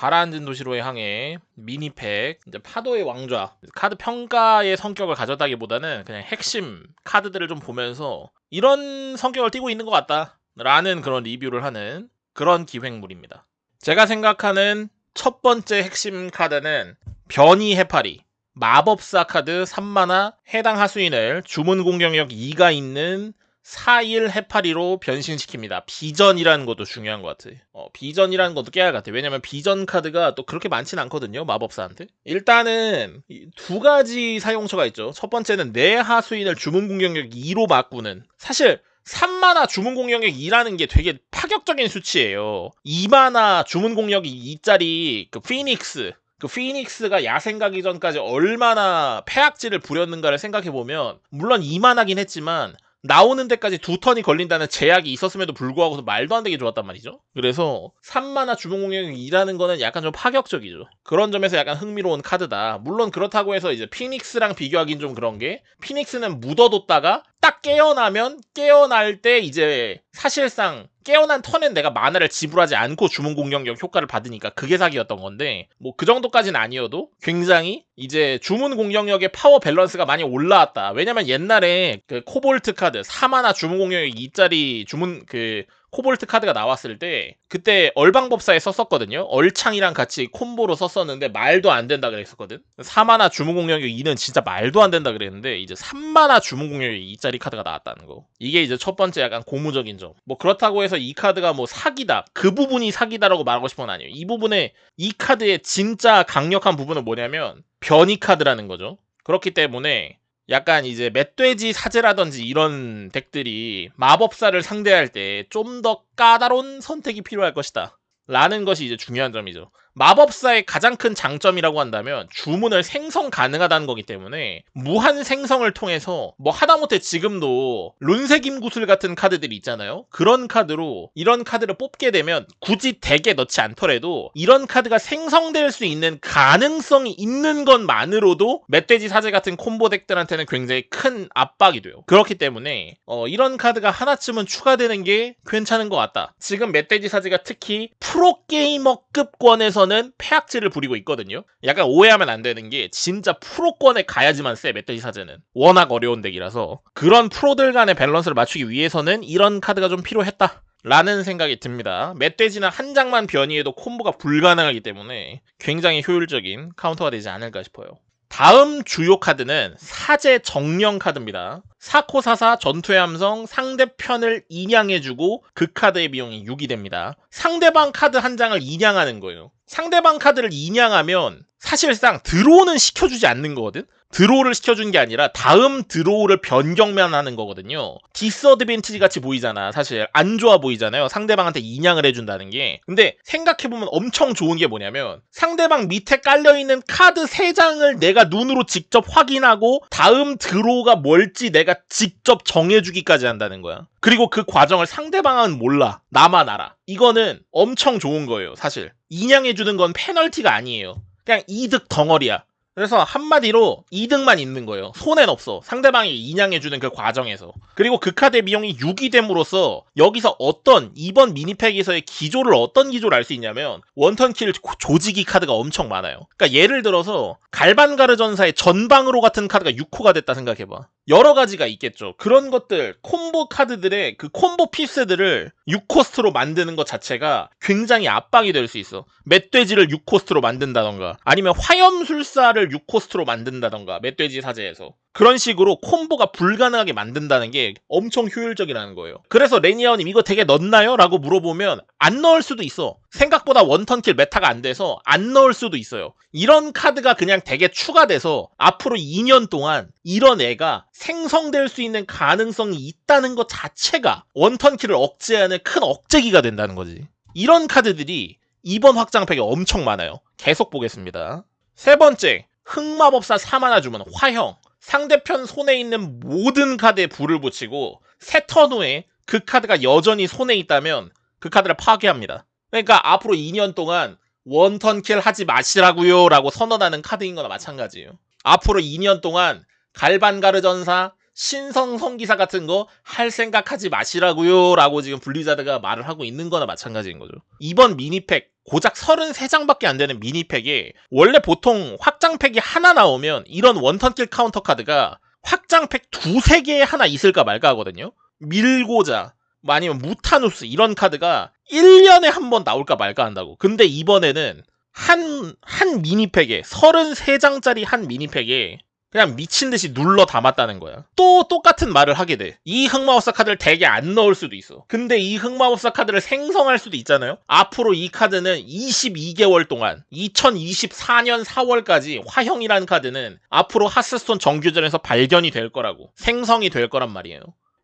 가라앉은 도시로의 항해 미니팩 이제 파도의 왕좌 카드 평가의 성격을 가졌다기보다는 그냥 핵심 카드들을 좀 보면서 이런 성격을 띠고 있는 것 같다 라는 그런 리뷰를 하는 그런 기획물입니다. 제가 생각하는 첫 번째 핵심 카드는 변이 해파리 마법사 카드 3만화 해당 하수인을 주문 공격력 2가 있는 4일 해파리로 변신시킵니다. 비전이라는 것도 중요한 것 같아. 어, 비전이라는 것도 깨알 같아. 왜냐면 비전 카드가 또 그렇게 많진 않거든요. 마법사한테. 일단은 두 가지 사용처가 있죠. 첫 번째는 내 하수인을 주문 공격력 2로 바꾸는. 사실 3만화 주문 공격력 2라는 게 되게 파격적인 수치예요. 2만화 주문 공격이 2짜리 그 피닉스 그 피닉스가 야생 가기 전까지 얼마나 폐악질을 부렸는가를 생각해 보면 물론 2만하긴 했지만 나오는 데까지 두 턴이 걸린다는 제약이 있었음에도 불구하고 말도 안 되게 좋았단 말이죠. 그래서 3만화 주문 공격이 2라는 거는 약간 좀 파격적이죠. 그런 점에서 약간 흥미로운 카드다. 물론 그렇다고 해서 이제 피닉스랑 비교하긴 좀 그런 게 피닉스는 묻어뒀다가 딱 깨어나면 깨어날 때 이제 사실상 깨어난 턴엔 내가 만화를 지불하지 않고 주문 공격력 효과를 받으니까 그게 사기였던 건데 뭐 그 정도까지는 아니어도 굉장히 이제 주문 공격력의 파워 밸런스가 많이 올라왔다. 왜냐면 옛날에 그 코볼트 카드 4mana 주문 공격력 2짜리 주문 그 코볼트 카드가 나왔을 때 그때 얼방법사에 썼었거든요. 얼창이랑 같이 콤보로 썼었는데 말도 안 된다 그랬었거든. 4mana 주문 공격력 2는 진짜 말도 안 된다 그랬는데 이제 3mana 주문 공격력 2짜리 카드가 나왔다는 거. 이게 이제 첫 번째 약간 고무적인 점. 뭐 그렇다고 해서 이 카드가 뭐 사기다. 그 부분이 사기다라고 말하고 싶은 건 아니에요. 이 부분에 이 카드의 진짜 강력한 부분은 뭐냐면 변이 카드라는 거죠. 그렇기 때문에 약간 이제 멧돼지 사제라든지 이런 deck들이 마법사를 상대할 때 좀 더 까다로운 선택이 필요할 것이다. 라는 것이 이제 중요한 점이죠. 마법사의 가장 큰 장점이라고 한다면 주문을 생성 가능하다는 거기 때문에 무한 생성을 통해서 뭐 하다못해 지금도 룬새김 구슬 같은 카드들이 있잖아요. 그런 카드로 이런 카드를 뽑게 되면 굳이 deck에 넣지 않더라도 이런 카드가 생성될 수 있는 가능성이 있는 것만으로도 멧돼지 사제 같은 콤보 deck들한테는 굉장히 큰 압박이 돼요. 그렇기 때문에 어, 이런 카드가 하나쯤은 추가되는 게 괜찮은 것 같다. 지금 멧돼지 사제가 특히 프로게이머급 권에서 는 폐악질을 부리고 있거든요. 약간 오해하면 안 되는 게 진짜 프로권에 가야지만 세 멧돼지 사제는 워낙 어려운 deck이라서 그런 프로들 간의 밸런스를 맞추기 위해서는 이런 카드가 좀 필요했다. 라는 생각이 듭니다. 멧돼지는 한 장만 변이해도 콤보가 불가능하기 때문에 굉장히 효율적인 카운터가 되지 않을까 싶어요. 다음 주요 카드는 사제 정령 카드입니다. 사코사사 전투의 함성 상대편을 인양해주고 그 카드의 비용이 6이 됩니다. 상대방 카드 한 장을 인양하는 거예요. 상대방 카드를 인양하면 사실상 draw는 시켜주지 않는 거거든? draw를 시켜준 게 아니라 다음 draw를 변경만 하는 거거든요. disadvantage 같이 보이잖아. 사실 안 좋아 보이잖아요. 상대방한테 인양을 해준다는 게. 근데 생각해보면 엄청 좋은 게 뭐냐면 상대방 밑에 깔려있는 카드 3장을 내가 눈으로 직접 확인하고 다음 draw가 뭘지 내가 직접 정해주기까지 한다는 거야. 그리고 그 과정을 상대방은 몰라. 나만 알아. 이거는 엄청 좋은 거예요. 사실. 인양해주는 건 페널티가 아니에요. 그냥 이득 덩어리야. 그래서 한마디로 이득만 있는 거예요. 손해는 없어. 상대방이 인양해주는 그 과정에서. 그리고 그 카드의 비용이 6이 됨으로써 여기서 어떤 이번 미니팩에서의 기조를 어떤 기조를 알 수 있냐면 one turn kill 조지기 카드가 엄청 많아요. 그러니까 예를 들어서 갈반가르 전사의 전방으로 같은 카드가 6코가 됐다 생각해봐. 여러 가지가 있겠죠. 그런 것들 콤보 카드들의 그 콤보 piece들을 6코스트로 만드는 것 자체가 굉장히 압박이 될 수 있어. 멧돼지를 6코스트로 만든다던가 아니면 화염술사를 6코스트로 만든다던가 멧돼지 사제에서 그런 식으로 콤보가 불가능하게 만든다는 게 엄청 효율적이라는 거예요. 그래서 레니아님 이거 deck에 넣나요? 라고 물어보면 안 넣을 수도 있어. 생각보다 one turn kill meta가 안 돼서 안 넣을 수도 있어요. 이런 카드가 그냥 deck에 추가돼서 앞으로 2년 동안 이런 애가 생성될 수 있는 가능성이 있다는 것 자체가 one turn kill을 억제하는 큰 억제기가 된다는 거지. 이런 카드들이 이번 확장팩에 엄청 많아요. 계속 보겠습니다. 세 번째, 흑마법사 3마나 주문 화형. 상대편 손에 있는 모든 카드에 불을 붙이고 세 턴 후에 그 카드가 여전히 손에 있다면 그 카드를 파괴합니다. 그러니까 앞으로 2년 동안 one turn kill 하지 마시라고요 라고 선언하는 카드인 거나 마찬가지예요. 앞으로 2년 동안 갈반가르 전사, 신성 성기사 같은 거 할 생각하지 마시라고요 라고 지금 블리자드가 말을 하고 있는 거나 마찬가지인 거죠. 이번 미니팩 고작 33장밖에 안 되는 미니팩에 원래 보통 확장팩이 하나 나오면 이런 one turn kill 카운터 카드가 확장팩 두세 개에 하나 있을까 말까 하거든요. 밀고자 뭐 아니면 무타누스 이런 카드가 1년에 한 번 나올까 말까 한다고. 근데 이번에는 한, 한 미니팩에, 33장짜리 한 미니팩에 그냥 미친 듯이 눌러 담았다는 거야. 또 똑같은 말을 하게 돼. 이 흑마법사 카드를 대게 안 넣을 수도 있어. 근데 이 흑마법사 카드를 생성할 수도 있잖아요. 앞으로 이 카드는 22개월 동안 2024년 4월까지 화형이라는 카드는 앞으로 하스스톤 정규전에서 발견이 될 거라고 생성이 될 거란 말이에요.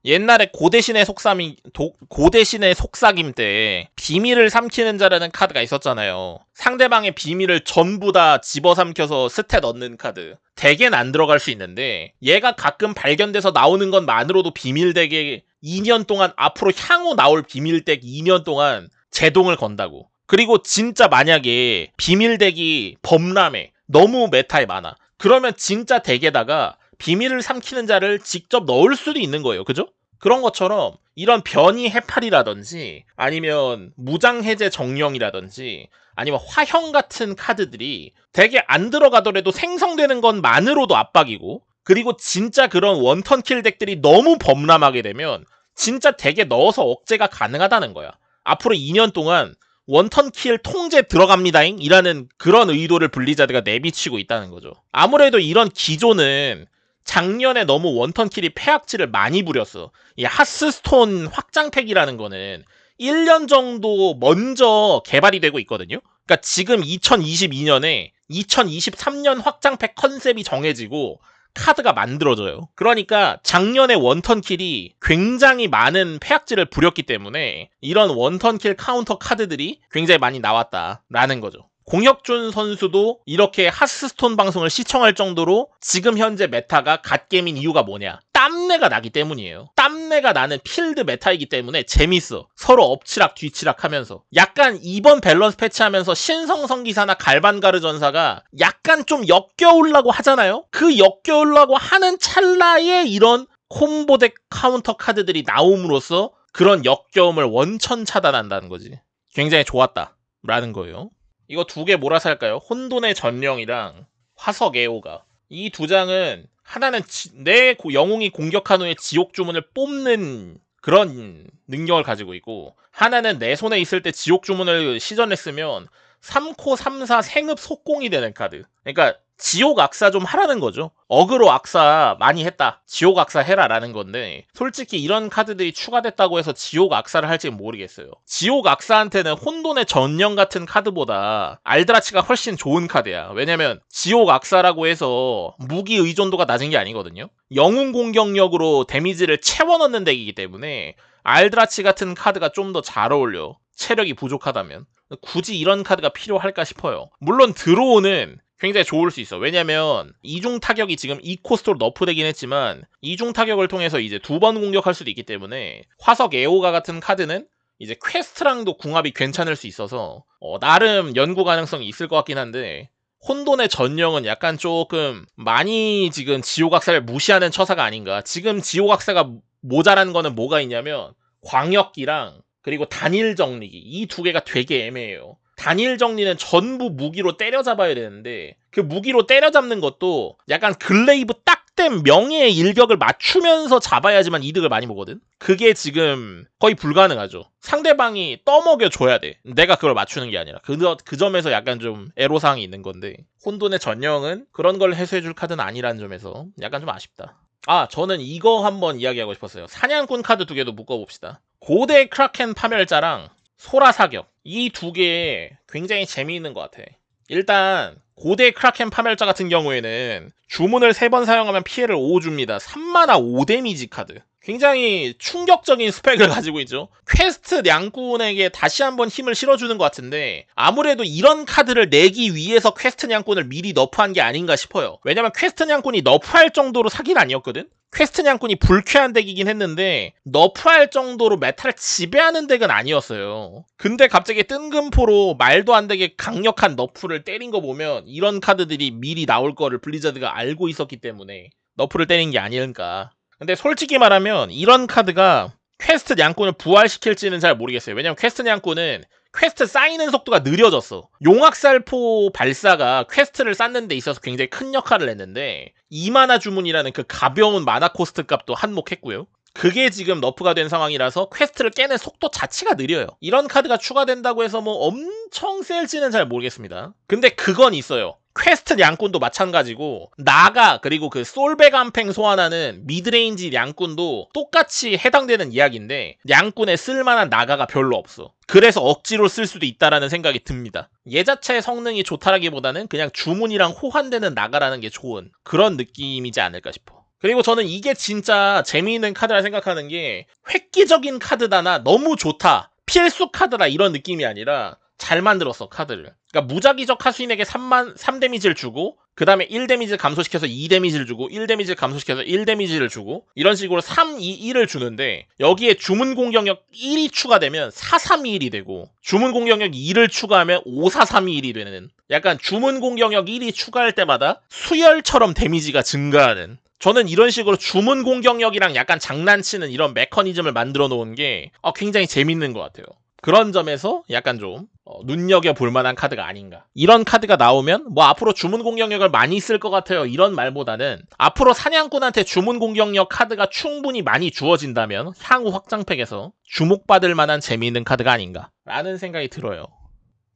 옛날에 고대신의 속삭임, 도, 고대신의 속삭임 때 비밀을 삼키는 자라는 카드가 있었잖아요. 상대방의 비밀을 전부 다 집어삼켜서 stat 얻는 카드. deck엔 안 들어갈 수 있는데 얘가 가끔 발견돼서 나오는 것만으로도 비밀deck에 2년 동안 앞으로 향후 나올 비밀deck 2년 동안 제동을 건다고. 그리고 진짜 만약에 비밀deck이 범람해. 너무 meta에 많아. 그러면 진짜 deck에다가 비밀을 삼키는 자를 직접 넣을 수도 있는 거예요. 그죠? 그런 것처럼 이런 변이 해파리라든지 아니면 무장해제 정령이라든지 아니면 화형 같은 카드들이 deck에 안 들어가더라도 생성되는 것만으로도 압박이고 그리고 진짜 그런 one turn kill deck들이 너무 범람하게 되면 진짜 deck에 넣어서 억제가 가능하다는 거야. 앞으로 2년 동안 one turn kill 통제 들어갑니다잉 이라는 그런 의도를 블리자드가 내비치고 있다는 거죠. 아무래도 이런 기조는 작년에 너무 one turn kill이 폐악질을 많이 부렸어. 이 하스스톤 확장팩이라는 거는 1년 정도 먼저 개발이 되고 있거든요. 그러니까 지금 2022년에 2023년 확장팩 컨셉이 정해지고 카드가 만들어져요. 그러니까 작년에 one turn kill이 굉장히 많은 폐악질을 부렸기 때문에 이런 one turn kill 카운터 카드들이 굉장히 많이 나왔다라는 거죠. 공혁준 선수도 이렇게 하스스톤 방송을 시청할 정도로 지금 현재 meta가 갓게임인 이유가 뭐냐? 땀내가 나기 때문이에요. 땀내가 나는 필드 meta이기 때문에 재밌어. 서로 엎치락 뒤치락 하면서. 약간 이번 밸런스 패치하면서 신성 성기사나 갈반가르 전사가 약간 좀 역겨울라고 하잖아요? 그 역겨울라고 하는 찰나에 이런 콤보deck 카운터 카드들이 나옴으로써 그런 역겨움을 원천 차단한다는 거지. 굉장히 좋았다. 라는 거예요. 이거 두 개 몰아서 할까요? 혼돈의 전령이랑 화석 애호가. 이 두 장은 하나는 지, 내 영웅이 공격한 후에 지옥 주문을 뽑는 그런 능력을 가지고 있고 하나는 내 손에 있을 때 지옥 주문을 시전했으면 3코 3사 생흡 속공이 되는 카드. 그러니까 지옥 악사 좀 하라는 거죠. 어그로 악사 많이 했다. 지옥 악사 해라라는 건데 솔직히 이런 카드들이 추가됐다고 해서 지옥 악사를 할지 모르겠어요. 지옥 악사한테는 혼돈의 전령 같은 카드보다 알드라치가 훨씬 좋은 카드야. 왜냐면 지옥 악사라고 해서 무기 의존도가 낮은 게 아니거든요. 영웅 공격력으로 데미지를 채워 넣는 deck이기 때문에 알드라치 같은 카드가 좀 더 잘 어울려. 체력이 부족하다면. 굳이 이런 카드가 필요할까 싶어요. 물론 드로우는 굉장히 좋을 수 있어. 왜냐면 이중 타격이 지금 2코스트로 너프되긴 했지만 이중 타격을 통해서 이제 두 번 공격할 수도 있기 때문에 화석 에오가 같은 카드는 이제 퀘스트랑도 궁합이 괜찮을 수 있어서 어, 나름 연구 가능성이 있을 것 같긴 한데 혼돈의 전령은 약간 조금 많이 지금 지옥악사를 무시하는 처사가 아닌가. 지금 지옥악사가 모자란 거는 뭐가 있냐면 광역기랑 그리고 단일 정리기 이 두 개가 되게 애매해요. 단일 정리는 전부 무기로 때려잡아야 되는데 그 무기로 때려잡는 것도 약간 글레이브 딱 된 명예의 일격을 맞추면서 잡아야지만 이득을 많이 보거든. 그게 지금 거의 불가능하죠. 상대방이 떠먹여 줘야 돼. 내가 그걸 맞추는 게 아니라 그, 그 점에서 약간 좀 애로사항이 있는 건데 혼돈의 전령은 그런 걸 해소해 줄 카드는 아니라는 점에서 약간 좀 아쉽다. 아 저는 이거 한번 이야기하고 싶었어요. 사냥꾼 카드 두 개도 묶어봅시다. 고대 크라켄 파멸자랑 소라 사격 이 두 개 굉장히 재미있는 것 같아. 일단 고대 크라켄 파멸자 같은 경우에는 주문을 세번 사용하면 피해를 5 줍니다. 3마나 5데미지 카드. 굉장히 충격적인 스펙을 가지고 있죠. 퀘스트 냥꾼에게 다시 한번 힘을 실어주는 것 같은데 아무래도 이런 카드를 내기 위해서 퀘스트 냥꾼을 미리 너프한 게 아닌가 싶어요. 왜냐면 퀘스트 냥꾼이 너프할 정도로 사기는 아니었거든. 퀘스트 냥꾼이 불쾌한 덱이긴 했는데 너프할 정도로 메타를 지배하는 덱은 아니었어요. 근데 갑자기 뜬금포로 말도 안 되게 강력한 너프를 때린 거 보면 이런 카드들이 미리 나올 거를 블리자드가 알고 있었기 때문에 너프를 때린 게 아닐까 근데 솔직히 말하면 이런 카드가 퀘스트 냥꾼을 부활시킬지는 잘 모르겠어요. 왜냐면 퀘스트 냥꾼은 퀘스트 쌓이는 속도가 느려졌어. 용학살포 발사가 퀘스트를 쌓는 데 있어서 굉장히 큰 역할을 했는데 2마나 주문이라는 그 가벼운 마나 코스트 값도 한몫했고요. 그게 지금 너프가 된 상황이라서 퀘스트를 깨는 속도 자체가 느려요. 이런 카드가 추가된다고 해서 뭐 엄청 셀지는 잘 모르겠습니다. 근데 그건 있어요. 퀘스트 냥꾼도 마찬가지고 나가 그리고 그 쏠배감펭 소환하는 미드레인지 냥꾼도 똑같이 해당되는 이야기인데 냥꾼에 쓸만한 나가가 별로 없어. 그래서 억지로 쓸 수도 있다라는 생각이 듭니다. 얘 자체의 성능이 좋다라기보다는 그냥 주문이랑 호환되는 나가라는 게 좋은 그런 느낌이지 않을까 싶어. 그리고 저는 이게 진짜 재미있는 카드라 생각하는 게 획기적인 카드다나 너무 좋다. 필수 카드라 이런 느낌이 아니라 잘 만들었어 카드를. 그러니까 무작위적 하수인에게 3만 3 데미지를 주고 그 다음에 1 데미지를 감소시켜서 2 데미지를 주고 1 데미지를 감소시켜서 1 데미지를 주고 이런 식으로 3, 2, 1을 주는데 여기에 주문 공격력 1이 추가되면 4, 3, 2, 1이 되고 주문 공격력 2를 추가하면 5, 4, 3, 2, 1이 되는 약간 주문 공격력 1이 추가할 때마다 수열처럼 데미지가 증가하는 저는 이런 식으로 주문 공격력이랑 약간 장난치는 이런 메커니즘을 만들어 놓은 게 어, 굉장히 재밌는 것 같아요. 그런 점에서 약간 좀 어, 눈여겨 볼 만한 카드가 아닌가. 이런 카드가 나오면 뭐 앞으로 주문 공격력을 많이 쓸 것 같아요. 이런 말보다는 앞으로 사냥꾼한테 주문 공격력 카드가 충분히 많이 주어진다면 향후 확장팩에서 주목받을 만한 재미있는 카드가 아닌가. 라는 생각이 들어요.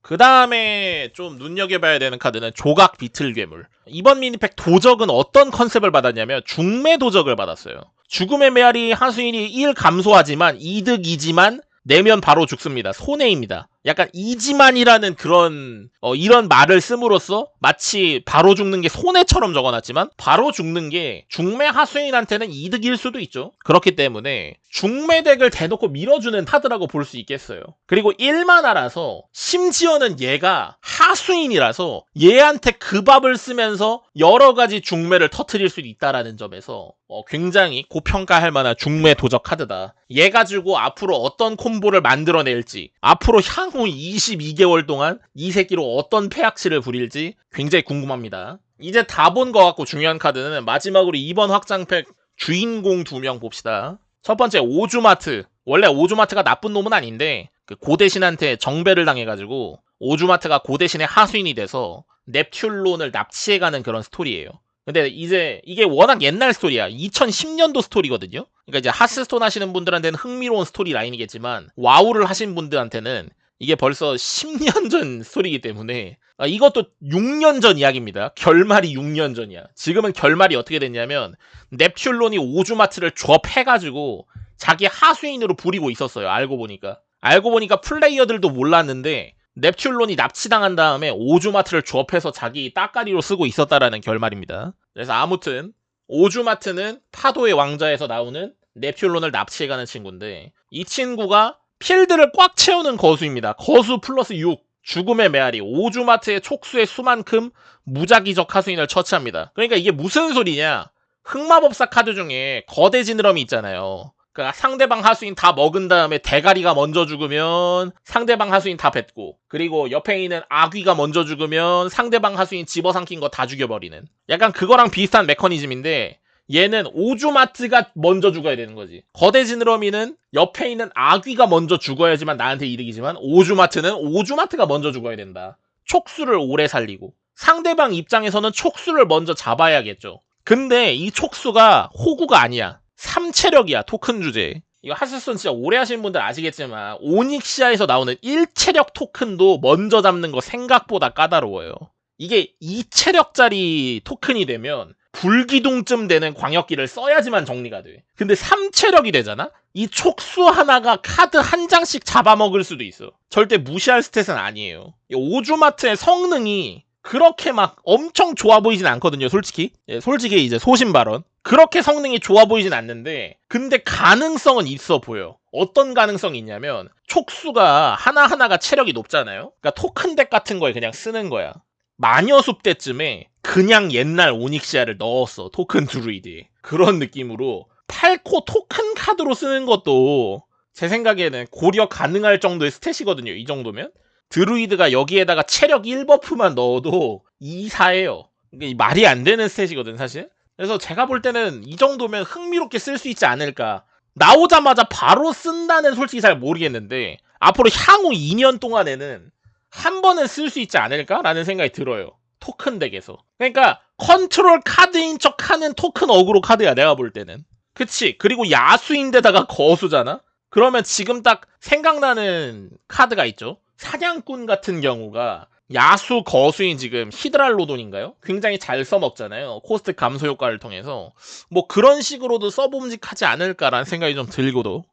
그 다음에 좀 눈여겨봐야 되는 카드는 조각 비틀 괴물. 이번 미니팩 도적은 어떤 컨셉을 받았냐면 중매 도적을 받았어요. 죽음의 메아리 하수인이 1 감소하지만 이득이지만 내면 바로 죽습니다. 손해입니다. 약간 이지만이라는 그런 어, 이런 말을 씀으로써 마치 바로 죽는 게 손해처럼 적어놨지만 바로 죽는 게 중매 하수인한테는 이득일 수도 있죠. 그렇기 때문에 중매 덱을 대놓고 밀어주는 카드라고 볼 수 있겠어요. 그리고 1만화라서 심지어는 얘가 하수인이라서 얘한테 그 밥을 쓰면서 여러 가지 중매를 터트릴 수 있다라는 점에서 어, 굉장히 고평가할 만한 중매 도적 카드다. 얘 가지고 앞으로 어떤 콤보를 만들어낼지 앞으로 향 향후 22개월 동안 이 새끼로 어떤 폐악치를 부릴지 굉장히 궁금합니다. 이제 다 본 것 같고 중요한 카드는 마지막으로 이번 확장팩 주인공 두 명 봅시다. 첫 번째 오주마트. 원래 오주마트가 나쁜 놈은 아닌데 그 고대신한테 지배를 당해가지고 오주마트가 고대신의 하수인이 돼서 넵튤론을 납치해가는 그런 스토리예요. 근데 이제 이게 워낙 옛날 스토리야. 2010년도 스토리거든요. 그러니까 이제 하스스톤 하시는 분들한테는 흥미로운 스토리 라인이겠지만 와우를 하신 분들한테는 이게 벌써 10년 전 스토리이기 때문에 아, 이것도 6년 전 이야기입니다. 결말이 6년 전이야. 지금은 결말이 어떻게 됐냐면 넵튠론이 오주마트를 조합해가지고 자기 하수인으로 부리고 있었어요. 알고 보니까. 알고 보니까 플레이어들도 몰랐는데 넵튠론이 납치당한 다음에 오주마트를 조합해서 자기 따까리로 쓰고 있었다라는 결말입니다. 그래서 아무튼 오주마트는 파도의 왕자에서 나오는 넵튠론을 납치해가는 친구인데 이 친구가 필드를 꽉 채우는 거수입니다. 거수 플러스 6. 죽음의 메아리. 오주마트의 촉수의 수만큼 무작위적 하수인을 처치합니다. 그러니까 이게 무슨 소리냐? 흑마법사 카드 중에 거대 지느러미 있잖아요. 그러니까 상대방 하수인 다 먹은 다음에 대가리가 먼저 죽으면 상대방 하수인 다 뱉고 그리고 옆에 있는 아귀가 먼저 죽으면 상대방 하수인 집어삼킨 거 다 죽여버리는 약간 그거랑 비슷한 메커니즘인데 얘는 오주마트가 먼저 죽어야 되는 거지. 거대 지느러미는 옆에 있는 아귀가 먼저 죽어야지만 나한테 이득이지만 오주마트는 오주마트가 먼저 죽어야 된다. 촉수를 오래 살리고 상대방 입장에서는 촉수를 먼저 잡아야겠죠. 근데 이 촉수가 호구가 아니야. 3체력이야 토큰 주제. 이거 하스스톤 진짜 오래 하시는 분들 아시겠지만 오닉시아에서 나오는 1체력 토큰도 먼저 잡는 거 생각보다 까다로워요. 이게 2체력짜리 토큰이 되면 불기둥쯤 되는 광역기를 써야지만 정리가 돼. 근데 3체력이 되잖아? 이 촉수 하나가 카드 한 장씩 잡아먹을 수도 있어. 절대 무시할 스탯은 아니에요. 오주마트의 성능이 그렇게 막 엄청 좋아 보이진 않거든요, 솔직히. 예, 솔직히 이제 소신 발언. 그렇게 성능이 좋아 보이진 않는데, 근데 가능성은 있어 보여. 어떤 가능성이 있냐면, 촉수가 하나하나가 체력이 높잖아요? 그러니까 토큰 덱 같은 거에 그냥 쓰는 거야. 마녀숲 때쯤에 그냥 옛날 오닉시아를 넣었어. 토큰 드루이드에. 그런 느낌으로 8코 토큰 카드로 쓰는 것도 제 생각에는 고려 가능할 정도의 스탯이거든요. 이 정도면. 드루이드가 여기에다가 체력 1버프만 넣어도 2, 4예요. 이게 말이 안 되는 스탯이거든, 사실. 그래서 제가 볼 때는 이 정도면 흥미롭게 쓸 수 있지 않을까. 나오자마자 바로 쓴다는 솔직히 잘 모르겠는데 앞으로 향후 2년 동안에는 한 번은 쓸 수 있지 않을까라는 생각이 들어요. 토큰 덱에서. 그러니까 컨트롤 카드인 척 하는 토큰 어그로 카드야 내가 볼 때는. 그치? 그리고 야수인데다가 거수잖아? 그러면 지금 딱 생각나는 카드가 있죠. 사냥꾼 같은 경우가 야수 거수인 지금 히드랄로돈인가요? 굉장히 잘 써먹잖아요. 코스트 감소 효과를 통해서. 뭐 그런 식으로도 써봄직하지 않을까라는 생각이 좀 들고도.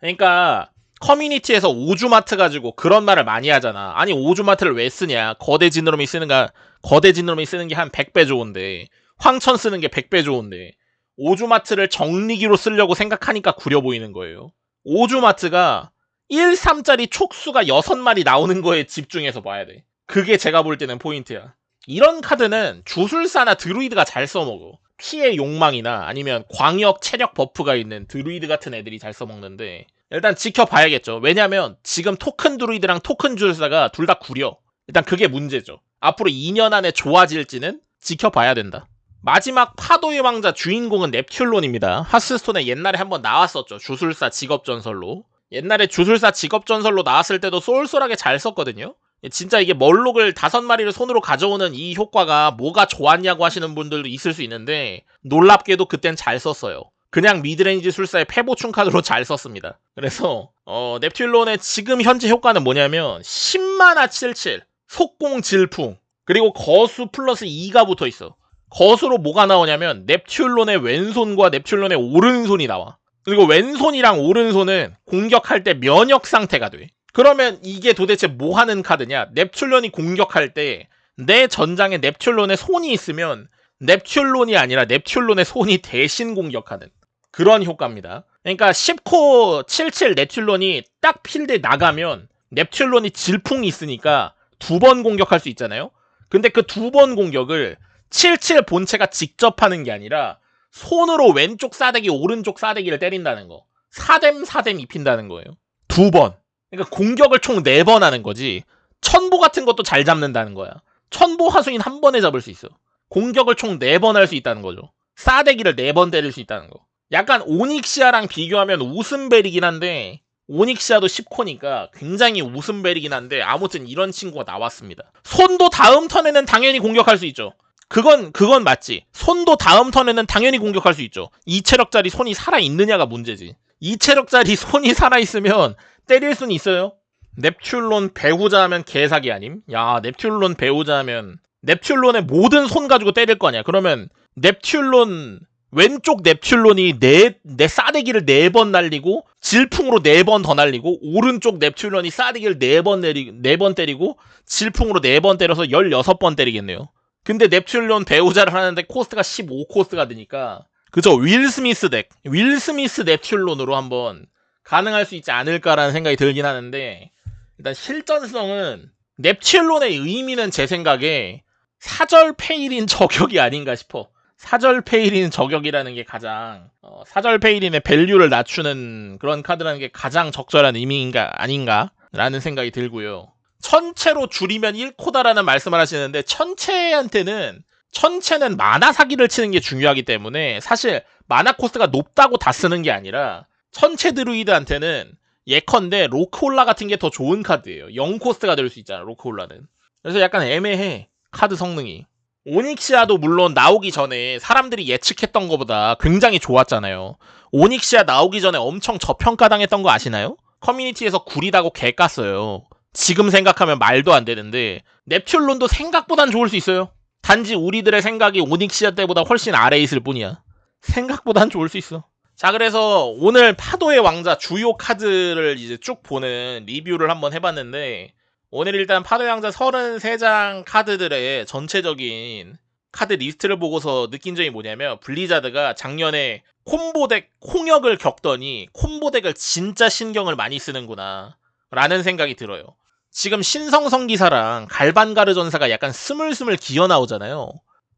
그러니까 커뮤니티에서 오주마트 가지고 그런 말을 많이 하잖아. 아니 오주마트를 왜 쓰냐? 거대 지느러미 쓰는가? 거대 지느러미 쓰는 게 한 100배 좋은데 황천 쓰는 게 100배 좋은데 오주마트를 정리기로 쓰려고 생각하니까 구려 보이는 거예요. 오주마트가 1, 3짜리 촉수가 6마리 나오는 거에 집중해서 봐야 돼. 그게 제가 볼 때는 포인트야. 이런 카드는 주술사나 드루이드가 잘 써먹어. 피의 욕망이나 아니면 광역 체력 버프가 있는 드루이드 같은 애들이 잘 써먹는데 일단 지켜봐야겠죠. 왜냐면 지금 토큰 드루이드랑 토큰 주술사가 둘 다 구려. 일단 그게 문제죠. 앞으로 2년 안에 좋아질지는 지켜봐야 된다. 마지막 파도의 왕자 주인공은 넵튤론입니다. 하스스톤에 옛날에 한번 나왔었죠. 주술사 직업전설로. 옛날에 주술사 직업전설로 나왔을 때도 쏠쏠하게 잘 썼거든요. 진짜 이게 멀록을 다섯 마리를 손으로 가져오는 이 효과가 뭐가 좋았냐고 하시는 분들도 있을 수 있는데 놀랍게도 그땐 잘 썼어요. 그냥 미드레인지 술사의 패보충 카드로 잘 썼습니다. 그래서 어, 넵튤론의 지금 현재 효과는 뭐냐면 10마나 77 속공 질풍 그리고 거수 플러스 2가 붙어 있어. 거수로 뭐가 나오냐면 넵튤론의 왼손과 넵튤론의 오른손이 나와. 그리고 왼손이랑 오른손은 공격할 때 면역 상태가 돼. 그러면 이게 도대체 뭐 하는 카드냐? 넵튤론이 공격할 때 내 전장에 넵튠론의 손이 있으면 넵튠론이 아니라 넵튠론의 손이 대신 공격하는 그런 효과입니다. 그러니까 10코 77 넵튠론이 딱 필드에 나가면 넵튠론이 질풍이 있으니까 두 번 공격할 수 있잖아요. 근데 그 두 번 공격을 77 본체가 직접 하는 게 아니라 손으로 왼쪽 싸대기 오른쪽 싸대기를 때린다는 거. 사뎀 사뎀 입힌다는 거예요. 두 번. 그러니까 공격을 총 네 번 하는 거지. 천보 같은 것도 잘 잡는다는 거야. 천보 하수인 한 번에 잡을 수 있어. 공격을 총 네 번 할 수 있다는 거죠. 싸대기를 네 번 때릴 수 있다는 거. 약간 오닉시아랑 비교하면 웃음벨이긴 한데 오닉시아도 10코니까 굉장히 웃음벨이긴 한데 아무튼 이런 친구가 나왔습니다. 손도 다음 턴에는 당연히 공격할 수 있죠. 그건 그건 맞지. 손도 다음 턴에는 당연히 공격할 수 있죠. 2체력짜리 손이 살아 있느냐가 문제지. 2체력짜리 손이 살아 있으면 때릴 수는 있어요. 넵튠론 배우자 하면 개사기 아님? 야, 넵튠론 배우자 하면 넵튠론의 모든 손 가지고 때릴 거 아니야. 그러면 넵튠론 왼쪽 넵튠론이 네, 내 싸대기를 네 번 날리고 질풍으로 네 번 더 날리고 오른쪽 넵튠론이 싸대기를 네 번 내리 네번 때리고 질풍으로 네 번 때려서 16번 때리겠네요. 근데 넵튠론 배우자를 하는데 코스트가 15코스트가 되니까 그죠 윌 스미스 덱, 윌 스미스 넵튤론으로 한번 가능할 수 있지 않을까라는 생각이 들긴 하는데 일단 실전성은 넵튤론의 의미는 제 생각에 사절 페일린 저격이 아닌가 싶어. 사절 페일린 저격이라는 게 가장 어, 사절 페일린의 밸류를 낮추는 그런 카드라는 게 가장 적절한 의미인가 아닌가라는 생각이 들고요. 천체로 줄이면 1코다라는 말씀을 하시는데 천체한테는 천체는 마나 사기를 치는 게 중요하기 때문에 사실 마나 코스트가 높다고 다 쓰는 게 아니라 천체 드루이드한테는 예컨대 로크홀라 같은 게 더 좋은 카드예요. 0코스트가 될 수 있잖아 로크홀라는. 그래서 약간 애매해 카드 성능이. 오닉시아도 물론 나오기 전에 사람들이 예측했던 것보다 굉장히 좋았잖아요. 오닉시아 나오기 전에 엄청 저평가당했던 거 아시나요? 커뮤니티에서 구리다고 개 깠어요. 지금 생각하면 말도 안 되는데 넵튤론도 생각보단 좋을 수 있어요. 단지 우리들의 생각이 오닉시아 때보다 훨씬 아래에 있을 뿐이야. 생각보단 좋을 수 있어. 자, 그래서 오늘 파도의 왕자 주요 카드를 이제 쭉 보는 리뷰를 한번 해봤는데 오늘 일단 파도의 왕자 33장 카드들의 전체적인 카드 리스트를 보고서 느낀 점이 뭐냐면 블리자드가 작년에 combo deck 홍역을 겪더니 combo deck을 진짜 신경을 많이 쓰는구나 라는 생각이 들어요. 지금 신성 성기사랑 갈반가르 전사가 약간 스물스물 기어 나오잖아요.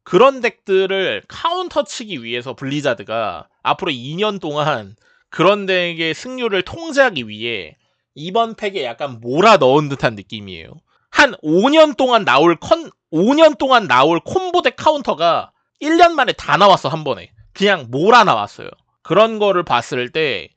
그런 deck들을 카운터 치기 위해서 블리자드가 앞으로 2년 동안 그런 deck의 승률을 통제하기 위해 이번 팩에 약간 몰아 넣은 듯한 느낌이에요. 한 5년 동안 나올 컨 5년 동안 나올 combo deck 카운터가 1년 만에 다 나왔어 한 번에. 그냥 몰아 나왔어요. 그런 거를 봤을 때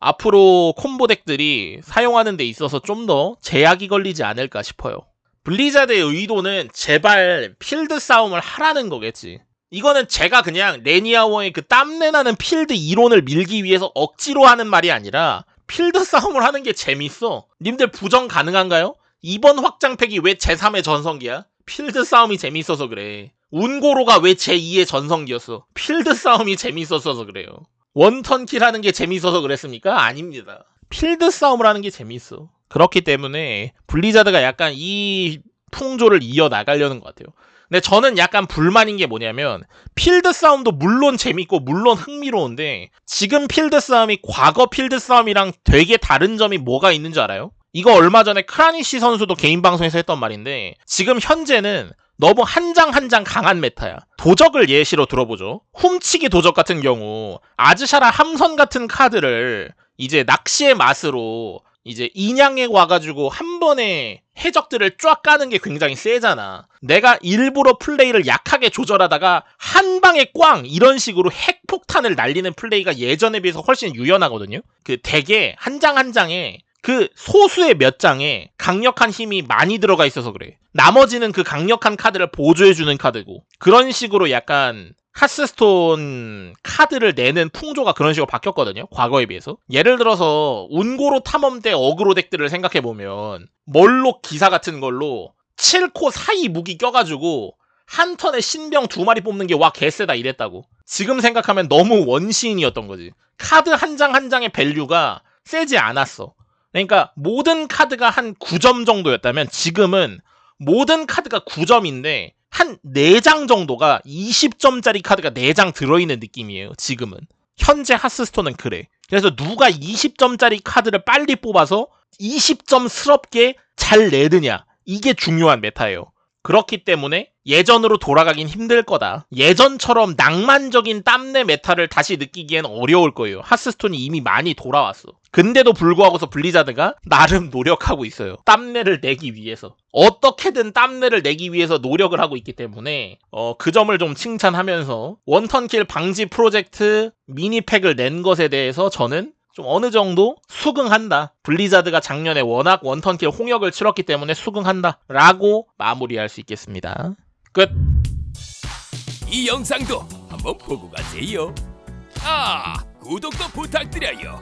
앞으로 combo deck들이 사용하는 데 있어서 좀 더 제약이 걸리지 않을까 싶어요. 블리자드의 의도는 제발 필드 싸움을 하라는 거겠지. 이거는 제가 그냥 레니아워의 그 땀내나는 필드 이론을 밀기 위해서 억지로 하는 말이 아니라 필드 싸움을 하는 게 재밌어. 님들 부정 가능한가요? 이번 확장팩이 왜 제3의 전성기야? 필드 싸움이 재밌어서 그래. 운고로가 왜 제2의 전성기였어? 필드 싸움이 재밌었어서 그래요. one turn kill 하는 게 재밌어서 그랬습니까? 아닙니다. 필드 싸움을 하는 게 재밌어. 그렇기 때문에 블리자드가 약간 이 풍조를 이어나가려는 것 같아요. 근데 저는 약간 불만인 게 뭐냐면 필드 싸움도 물론 재밌고 물론 흥미로운데 지금 필드 싸움이 과거 필드 싸움이랑 되게 다른 점이 뭐가 있는 줄 알아요? 이거 얼마 전에 크라니시 선수도 개인 방송에서 했던 말인데 지금 현재는 너무 한 장 한 장 강한 meta야. 도적을 예시로 들어보죠. 훔치기 도적 같은 경우 아즈샤라 함선 같은 카드를 이제 낚시의 맛으로 이제 인양에 와가지고 한 번에 해적들을 쫙 까는 게 굉장히 세잖아. 내가 일부러 플레이를 약하게 조절하다가 한 방에 꽝 이런 식으로 핵폭탄을 날리는 플레이가 예전에 비해서 훨씬 유연하거든요. 그 덱에 한 장 한 장에 그 소수의 몇 장에 강력한 힘이 많이 들어가 있어서 그래. 나머지는 그 강력한 카드를 보조해주는 카드고 그런 식으로 약간 하스스톤 카드를 내는 풍조가 그런 식으로 바뀌었거든요. 과거에 비해서. 예를 들어서 운고로 탐험대 aggro deck들을 생각해보면 멀록 기사 같은 걸로 7코 사이 무기 껴가지고 한 턴에 신병 두 마리 뽑는 게 와 개쎄다 이랬다고. 지금 생각하면 너무 원시인이었던 거지. 카드 한 장한 장의 value가 세지 않았어. 그러니까 모든 카드가 한 9점 정도였다면 지금은 모든 카드가 9점인데 한 4장 정도가 20점짜리 카드가 4장 들어있는 느낌이에요. 지금은. 현재 하스스톤은 그래. 그래서 누가 20점짜리 카드를 빨리 뽑아서 20점스럽게 잘 내느냐. 이게 중요한 meta예요. 그렇기 때문에 예전으로 돌아가긴 힘들 거다. 예전처럼 낭만적인 땀내 meta를 다시 느끼기엔 어려울 거예요. 하스스톤이 이미 많이 돌아왔어. 근데도 불구하고서 블리자드가 나름 노력하고 있어요. 땀내를 내기 위해서. 어떻게든 땀내를 내기 위해서 노력을 하고 있기 때문에 어, 그 점을 좀 칭찬하면서 one turn kill 방지 프로젝트 미니팩을 낸 것에 대해서 저는 좀 어느 정도 수긍한다. 블리자드가 작년에 워낙 one turn kill 홍역을 치렀기 때문에 수긍한다. 라고 마무리할 수 있겠습니다. 끝. 이 영상도 한번 보고 가세요. 아, 구독도 부탁드려요.